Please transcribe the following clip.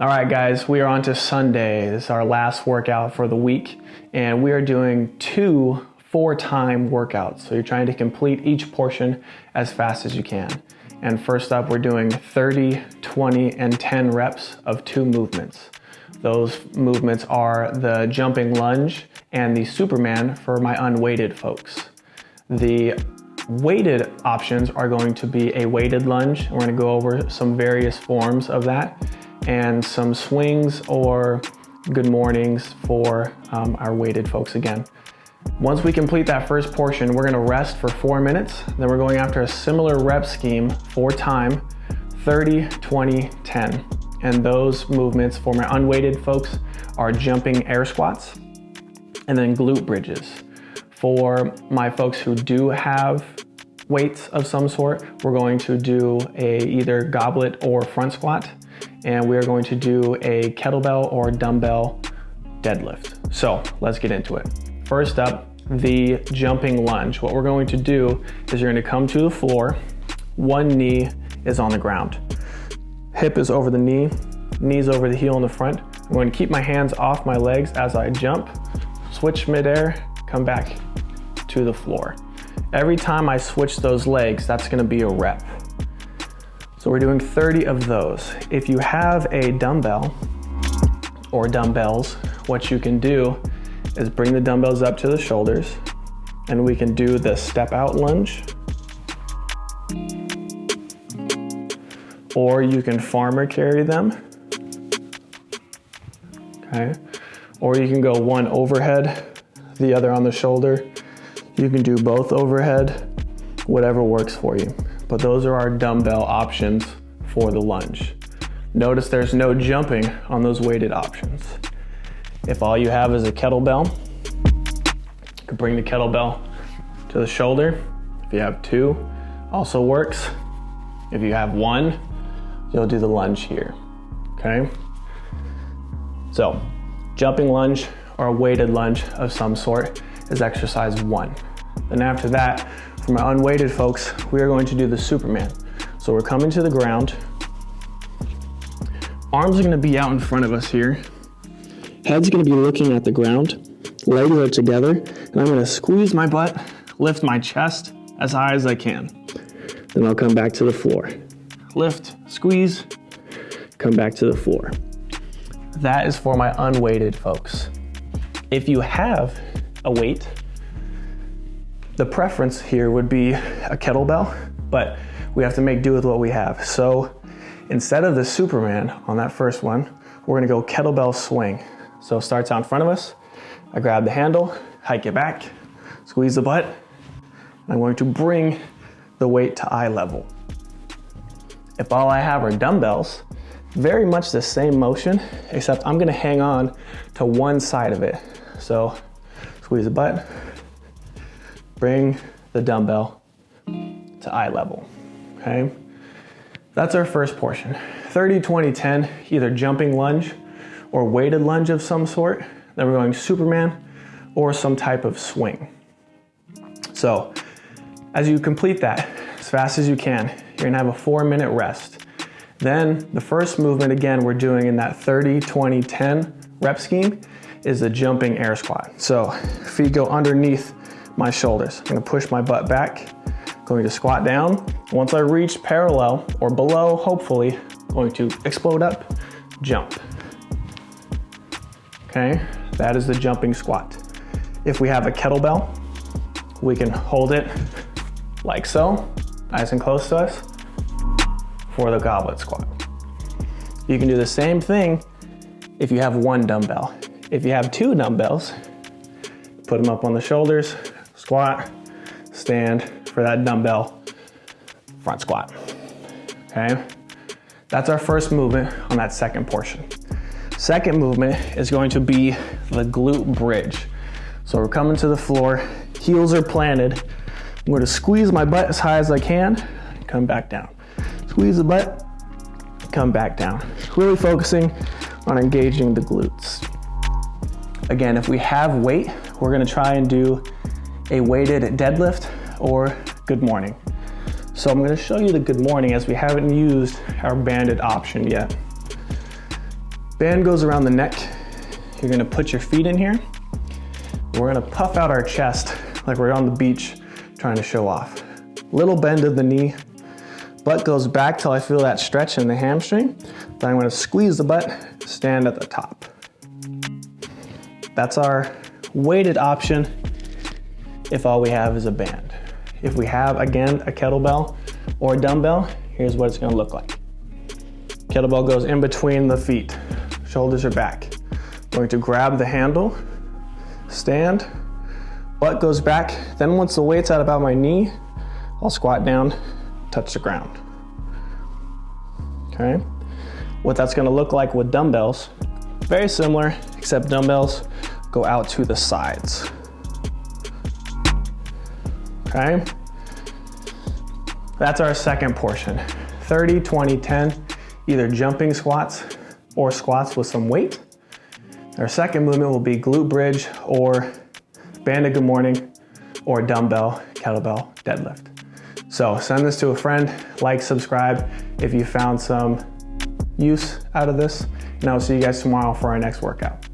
All right, guys, we are on to Sunday. This is our last workout for the week, and we are doing two for time workouts. So you're trying to complete each portion as fast as you can. And first up, we're doing 30, 20, and 10 reps of two movements. Those movements are the jumping lunge and the Superman for my unweighted folks. The weighted options are going to be a weighted lunge. We're gonna go over some various forms of that and some swings or good mornings for um, our weighted folks again. Once we complete that first portion, we're gonna rest for four minutes. Then we're going after a similar rep scheme for time, 30, 20, 10. And those movements for my unweighted folks are jumping air squats and then glute bridges. For my folks who do have weights of some sort, we're going to do a either goblet or front squat and we're going to do a kettlebell or dumbbell deadlift. So let's get into it. First up, the jumping lunge. What we're going to do is you're gonna come to the floor, one knee is on the ground. Hip is over the knee, knees over the heel in the front. I'm going to keep my hands off my legs as I jump, switch midair, come back to the floor. Every time I switch those legs, that's gonna be a rep. So we're doing 30 of those. If you have a dumbbell or dumbbells, what you can do is bring the dumbbells up to the shoulders and we can do the step out lunge. Or you can farmer carry them. Okay. Or you can go one overhead, the other on the shoulder. You can do both overhead, whatever works for you but those are our dumbbell options for the lunge. Notice there's no jumping on those weighted options. If all you have is a kettlebell, you can bring the kettlebell to the shoulder. If you have two, also works. If you have one, you'll do the lunge here, okay? So, jumping lunge or a weighted lunge of some sort is exercise one. Then after that, for my unweighted folks, we are going to do the Superman. So we're coming to the ground. Arms are gonna be out in front of us here. Head's gonna be looking at the ground. Legs are together. And I'm gonna squeeze my butt, lift my chest as high as I can. Then I'll come back to the floor. Lift, squeeze, come back to the floor. That is for my unweighted folks. If you have a weight, the preference here would be a kettlebell, but we have to make do with what we have. So instead of the Superman on that first one, we're gonna go kettlebell swing. So it starts out in front of us. I grab the handle, hike it back, squeeze the butt. I'm going to bring the weight to eye level. If all I have are dumbbells, very much the same motion, except I'm gonna hang on to one side of it. So squeeze the butt, bring the dumbbell to eye level, okay? That's our first portion. 30, 20, 10, either jumping lunge or weighted lunge of some sort. Then we're going Superman or some type of swing. So as you complete that as fast as you can, you're gonna have a four minute rest. Then the first movement again, we're doing in that 30, 20, 10 rep scheme is the jumping air squat. So feet go underneath my shoulders. I'm gonna push my butt back, going to squat down. Once I reach parallel or below, hopefully, going to explode up, jump. Okay, that is the jumping squat. If we have a kettlebell, we can hold it like so, nice and close to us, for the goblet squat. You can do the same thing if you have one dumbbell. If you have two dumbbells, put them up on the shoulders, squat, stand for that dumbbell, front squat, okay? That's our first movement on that second portion. Second movement is going to be the glute bridge. So we're coming to the floor, heels are planted. I'm going to squeeze my butt as high as I can, come back down. Squeeze the butt, come back down. Really focusing on engaging the glutes. Again, if we have weight, we're gonna try and do a weighted deadlift or good morning. So I'm gonna show you the good morning as we haven't used our banded option yet. Band goes around the neck. You're gonna put your feet in here. We're gonna puff out our chest like we're on the beach trying to show off. Little bend of the knee. Butt goes back till I feel that stretch in the hamstring. Then I'm gonna squeeze the butt, stand at the top. That's our weighted option if all we have is a band. If we have, again, a kettlebell or a dumbbell, here's what it's gonna look like. Kettlebell goes in between the feet, shoulders are back. Going to grab the handle, stand, butt goes back. Then once the weight's at about my knee, I'll squat down, touch the ground. Okay? What that's gonna look like with dumbbells, very similar, except dumbbells go out to the sides. Okay? That's our second portion. 30, 20, 10, either jumping squats or squats with some weight. Our second movement will be glute bridge or banded good morning or dumbbell, kettlebell, deadlift. So send this to a friend, like, subscribe if you found some use out of this, and I'll see you guys tomorrow for our next workout.